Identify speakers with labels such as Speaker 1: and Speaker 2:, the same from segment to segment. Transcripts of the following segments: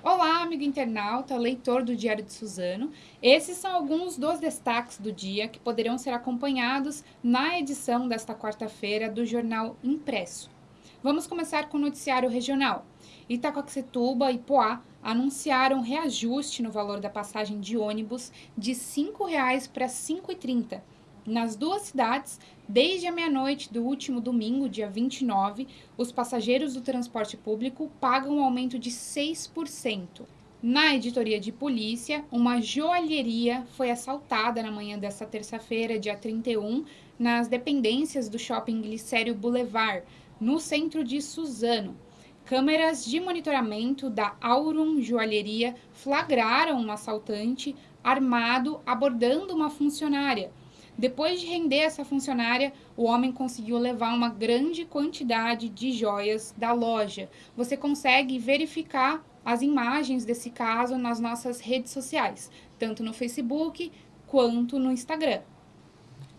Speaker 1: Olá, amigo internauta, leitor do Diário de Suzano. Esses são alguns dos destaques do dia que poderão ser acompanhados na edição desta quarta-feira do Jornal Impresso. Vamos começar com o noticiário regional. Itacoaxetuba e Poá anunciaram reajuste no valor da passagem de ônibus de R$ 5,00 para R$ 5,30 nas duas cidades, desde a meia-noite do último domingo, dia 29, os passageiros do transporte público pagam um aumento de 6%. Na editoria de polícia, uma joalheria foi assaltada na manhã desta terça-feira, dia 31, nas dependências do shopping Glicério Boulevard, no centro de Suzano. Câmeras de monitoramento da Aurum Joalheria flagraram um assaltante armado abordando uma funcionária. Depois de render essa funcionária, o homem conseguiu levar uma grande quantidade de joias da loja. Você consegue verificar as imagens desse caso nas nossas redes sociais, tanto no Facebook quanto no Instagram.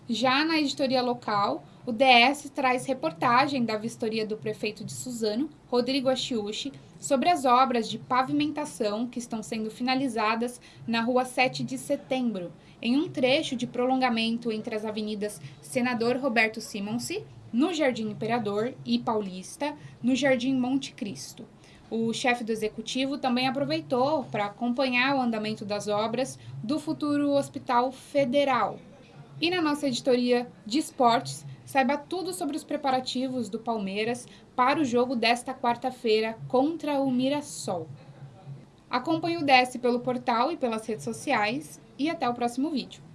Speaker 1: Já na editoria local, o DS traz reportagem da vistoria do prefeito de Suzano, Rodrigo Achiuchi, sobre as obras de pavimentação que estão sendo finalizadas na rua 7 de setembro, em um trecho de prolongamento entre as avenidas Senador Roberto Simonsi, no Jardim Imperador, e Paulista, no Jardim Monte Cristo. O chefe do executivo também aproveitou para acompanhar o andamento das obras do futuro Hospital Federal, e na nossa editoria de esportes, saiba tudo sobre os preparativos do Palmeiras para o jogo desta quarta-feira contra o Mirassol. Acompanhe o DS pelo portal e pelas redes sociais e até o próximo vídeo.